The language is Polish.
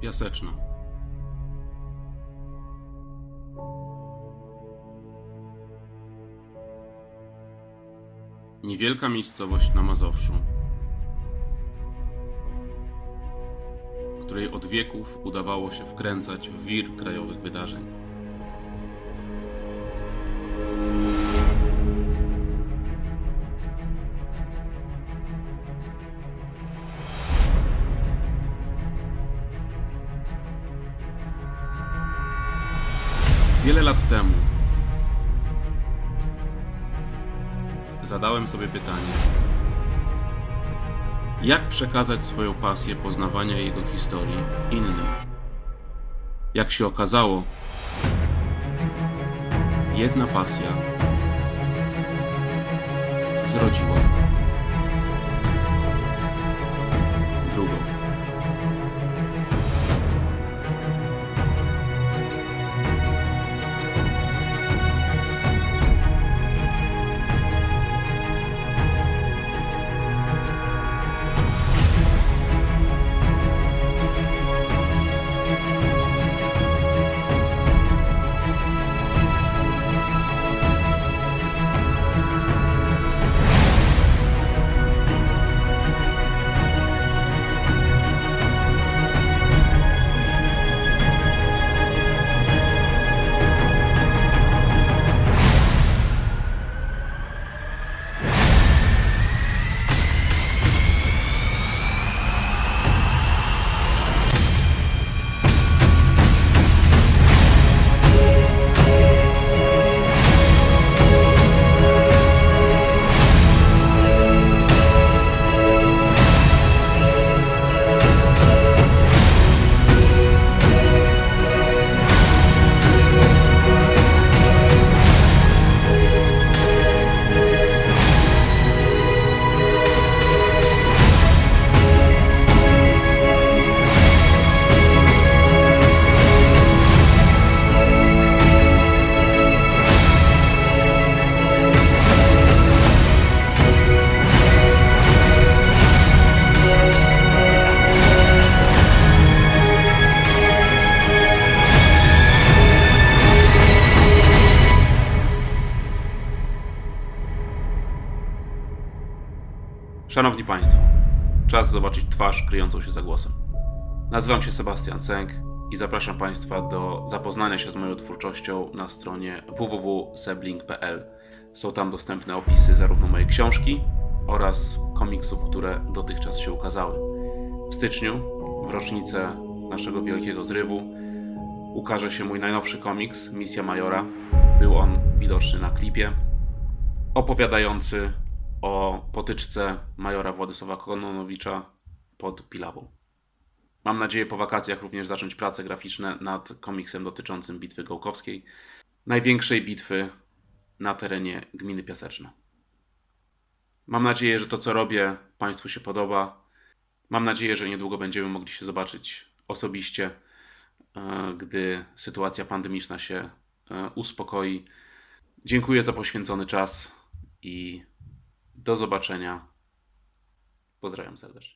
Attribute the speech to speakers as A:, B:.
A: Piaseczno. Niewielka miejscowość na Mazowszu, której od wieków udawało się wkręcać w wir krajowych wydarzeń. Wiele lat temu zadałem sobie pytanie: jak przekazać swoją pasję poznawania jego historii innym? Jak się okazało, jedna pasja zrodziła Szanowni Państwo, czas zobaczyć twarz kryjącą się za głosem. Nazywam się Sebastian Sęk i zapraszam Państwa do zapoznania się z moją twórczością na stronie www.sebling.pl. Są tam dostępne opisy zarówno mojej książki oraz komiksów, które dotychczas się ukazały. W styczniu, w rocznicę naszego wielkiego zrywu, ukaże się mój najnowszy komiks, Misja Majora. Był on widoczny na klipie, opowiadający o potyczce majora Władysława Kononowicza pod Pilawą. Mam nadzieję po wakacjach również zacząć prace graficzne nad komiksem dotyczącym Bitwy Gołkowskiej, największej bitwy na terenie gminy Piaseczno. Mam nadzieję, że to co robię Państwu się podoba. Mam nadzieję, że niedługo będziemy mogli się zobaczyć osobiście, e, gdy sytuacja pandemiczna się e, uspokoi. Dziękuję za poświęcony czas i do zobaczenia. Pozdrawiam serdecznie.